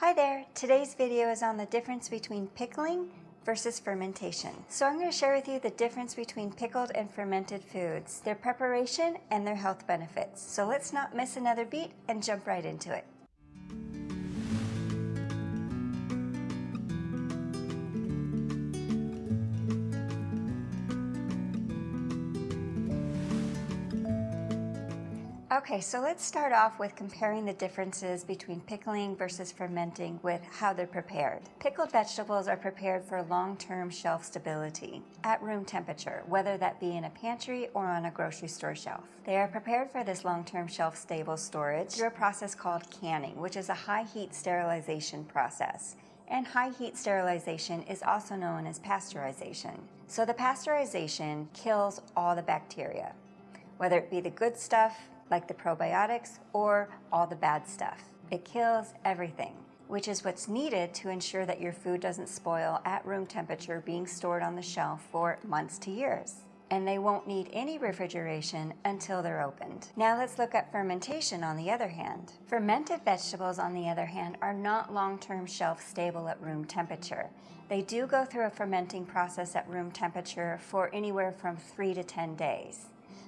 Hi there! Today's video is on the difference between pickling versus fermentation. So I'm going to share with you the difference between pickled and fermented foods, their preparation, and their health benefits. So let's not miss another beat and jump right into it. Okay, so let's start off with comparing the differences between pickling versus fermenting with how they're prepared. Pickled vegetables are prepared for long-term shelf stability at room temperature, whether that be in a pantry or on a grocery store shelf. They are prepared for this long-term shelf stable storage through a process called canning, which is a high heat sterilization process and high heat sterilization is also known as pasteurization. So the pasteurization kills all the bacteria, whether it be the good stuff like the probiotics or all the bad stuff. It kills everything, which is what's needed to ensure that your food doesn't spoil at room temperature being stored on the shelf for months to years. And they won't need any refrigeration until they're opened. Now let's look at fermentation on the other hand. Fermented vegetables on the other hand are not long-term shelf stable at room temperature. They do go through a fermenting process at room temperature for anywhere from 3 to 10 days.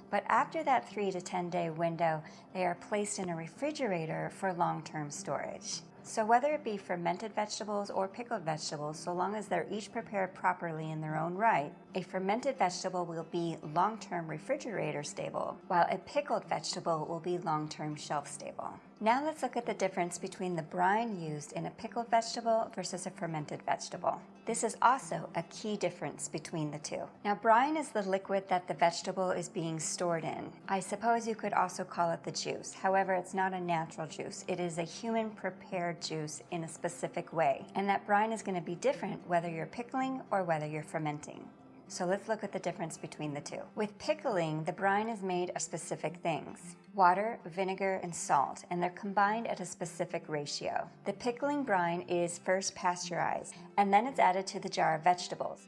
But after that 3 to 10 day window, they are placed in a refrigerator for long-term storage. So whether it be fermented vegetables or pickled vegetables, so long as they're each prepared properly in their own right, a fermented vegetable will be long-term refrigerator stable, while a pickled vegetable will be long-term shelf stable. Now let's look at the difference between the brine used in a pickled vegetable versus a fermented vegetable. This is also a key difference between the two. Now brine is the liquid that the vegetable is being stored in. I suppose you could also call it the juice. However, it's not a natural juice. It is a human prepared juice in a specific way. And that brine is going to be different whether you're pickling or whether you're fermenting. So let's look at the difference between the two. With pickling, the brine is made of specific things. Water, vinegar, and salt, and they're combined at a specific ratio. The pickling brine is first pasteurized, and then it's added to the jar of vegetables.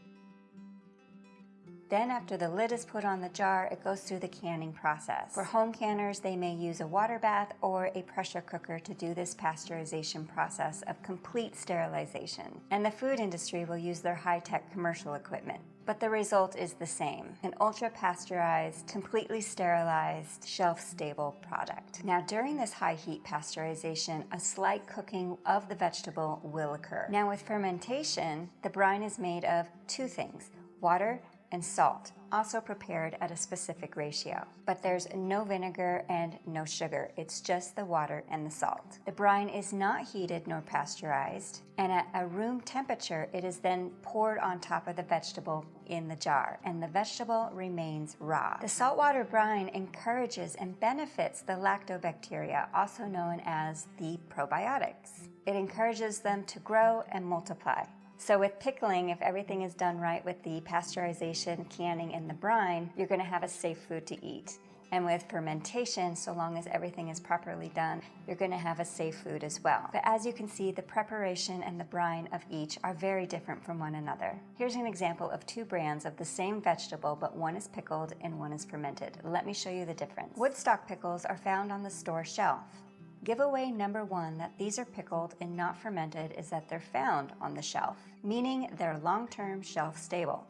Then after the lid is put on the jar, it goes through the canning process. For home canners, they may use a water bath or a pressure cooker to do this pasteurization process of complete sterilization. And the food industry will use their high-tech commercial equipment. But the result is the same, an ultra-pasteurized, completely sterilized, shelf-stable product. Now during this high heat pasteurization, a slight cooking of the vegetable will occur. Now with fermentation, the brine is made of two things, water and salt, also prepared at a specific ratio. But there's no vinegar and no sugar, it's just the water and the salt. The brine is not heated nor pasteurized, and at a room temperature, it is then poured on top of the vegetable in the jar, and the vegetable remains raw. The saltwater brine encourages and benefits the lactobacteria, also known as the probiotics. It encourages them to grow and multiply. So with pickling, if everything is done right with the pasteurization, canning, and the brine, you're gonna have a safe food to eat. And with fermentation, so long as everything is properly done, you're gonna have a safe food as well. But as you can see, the preparation and the brine of each are very different from one another. Here's an example of two brands of the same vegetable, but one is pickled and one is fermented. Let me show you the difference. Woodstock pickles are found on the store shelf. Giveaway number one that these are pickled and not fermented is that they're found on the shelf, meaning they're long-term shelf stable.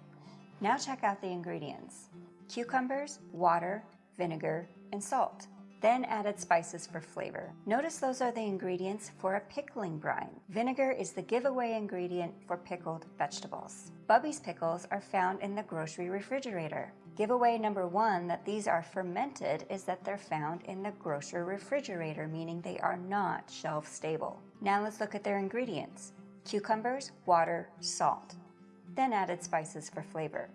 Now check out the ingredients. Cucumbers, water, vinegar, and salt. Then added spices for flavor. Notice those are the ingredients for a pickling brine. Vinegar is the giveaway ingredient for pickled vegetables. Bubbies pickles are found in the grocery refrigerator. Giveaway number one that these are fermented is that they're found in the grocery refrigerator, meaning they are not shelf stable. Now let's look at their ingredients. Cucumbers, water, salt. Then added spices for flavor.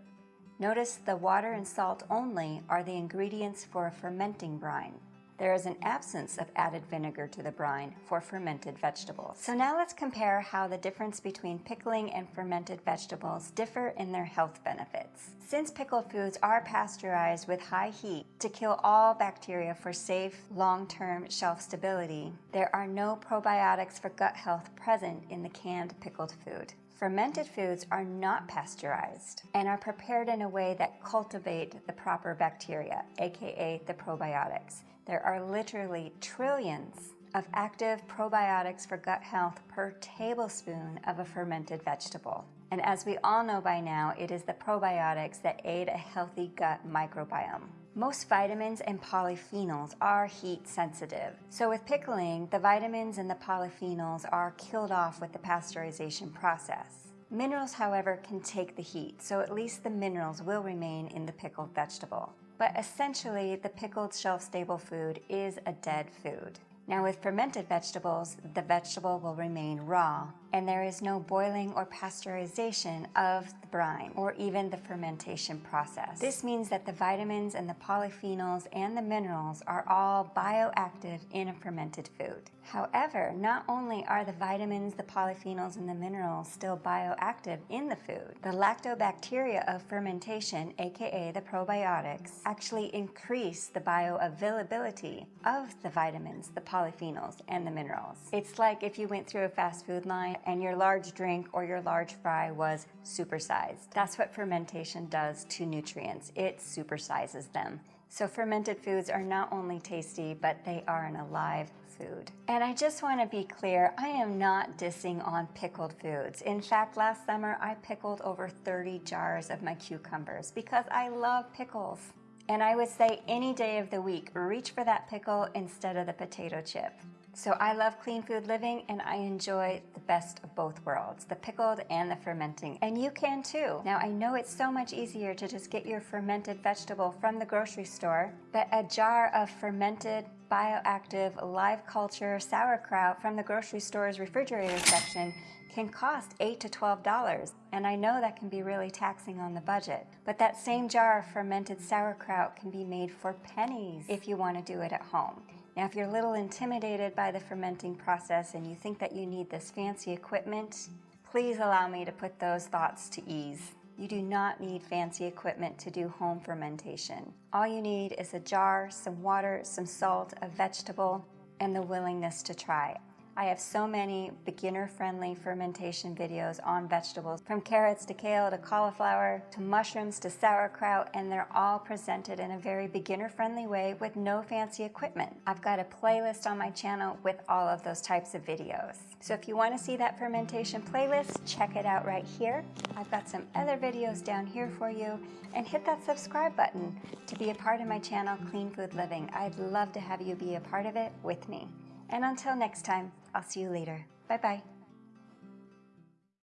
Notice the water and salt only are the ingredients for a fermenting brine. There is an absence of added vinegar to the brine for fermented vegetables. So now let's compare how the difference between pickling and fermented vegetables differ in their health benefits. Since pickled foods are pasteurized with high heat to kill all bacteria for safe, long-term shelf stability, there are no probiotics for gut health present in the canned pickled food. Fermented foods are not pasteurized and are prepared in a way that cultivate the proper bacteria, aka the probiotics. There are literally trillions of active probiotics for gut health per tablespoon of a fermented vegetable. And as we all know by now, it is the probiotics that aid a healthy gut microbiome. Most vitamins and polyphenols are heat sensitive. So with pickling, the vitamins and the polyphenols are killed off with the pasteurization process. Minerals, however, can take the heat, so at least the minerals will remain in the pickled vegetable. But essentially, the pickled shelf-stable food is a dead food. Now with fermented vegetables, the vegetable will remain raw, and there is no boiling or pasteurization of the brine or even the fermentation process. This means that the vitamins and the polyphenols and the minerals are all bioactive in a fermented food. However, not only are the vitamins, the polyphenols, and the minerals still bioactive in the food, the lactobacteria of fermentation, aka the probiotics, actually increase the bioavailability of the vitamins, the polyphenols, and the minerals. It's like if you went through a fast food line and your large drink or your large fry was supersized. That's what fermentation does to nutrients. It supersizes them. So fermented foods are not only tasty, but they are an alive food. And I just want to be clear, I am not dissing on pickled foods. In fact, last summer I pickled over 30 jars of my cucumbers because I love pickles. And I would say any day of the week, reach for that pickle instead of the potato chip. So I love clean food living and I enjoy the best of both worlds, the pickled and the fermenting. And you can too. Now I know it's so much easier to just get your fermented vegetable from the grocery store, but a jar of fermented bioactive live culture sauerkraut from the grocery store's refrigerator section can cost 8 to $12, and I know that can be really taxing on the budget. But that same jar of fermented sauerkraut can be made for pennies if you want to do it at home. Now, if you're a little intimidated by the fermenting process and you think that you need this fancy equipment, please allow me to put those thoughts to ease. You do not need fancy equipment to do home fermentation. All you need is a jar, some water, some salt, a vegetable, and the willingness to try. I have so many beginner-friendly fermentation videos on vegetables, from carrots to kale to cauliflower to mushrooms to sauerkraut, and they're all presented in a very beginner-friendly way with no fancy equipment. I've got a playlist on my channel with all of those types of videos. So if you want to see that fermentation playlist, check it out right here. I've got some other videos down here for you, and hit that subscribe button to be a part of my channel, Clean Food Living. I'd love to have you be a part of it with me. And until next time, I'll see you later. Bye bye.